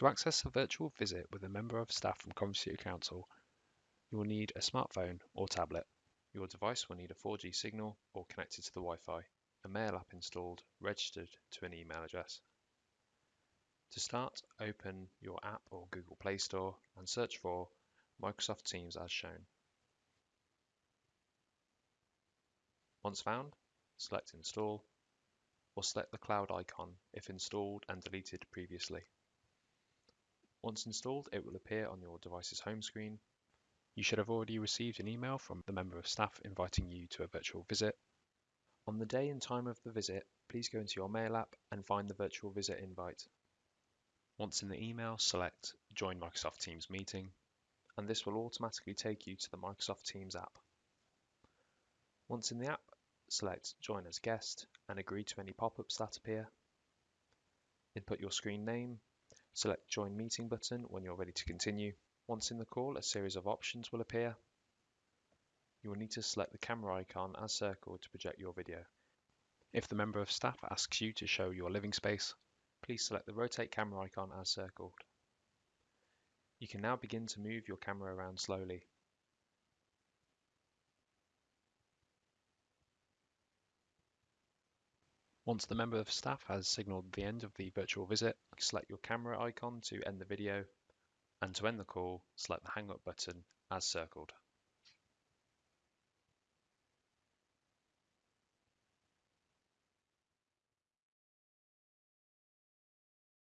To access a virtual visit with a member of staff from Coventry City Council, you will need a smartphone or tablet. Your device will need a 4G signal or connected to the Wi-Fi, a mail app installed, registered to an email address. To start, open your app or Google Play Store and search for Microsoft Teams as shown. Once found, select Install or select the cloud icon if installed and deleted previously. Once installed, it will appear on your device's home screen. You should have already received an email from the member of staff inviting you to a virtual visit. On the day and time of the visit, please go into your mail app and find the virtual visit invite. Once in the email, select Join Microsoft Teams meeting, and this will automatically take you to the Microsoft Teams app. Once in the app, select Join as Guest and agree to any pop-ups that appear. Input your screen name, select Join Meeting button when you're ready to continue. Once in the call, a series of options will appear. You will need to select the camera icon as circled to project your video. If the member of staff asks you to show your living space, please select the rotate camera icon as circled. You can now begin to move your camera around slowly. Once the member of staff has signalled the end of the virtual visit, select your camera icon to end the video, and to end the call, select the hang up button as circled.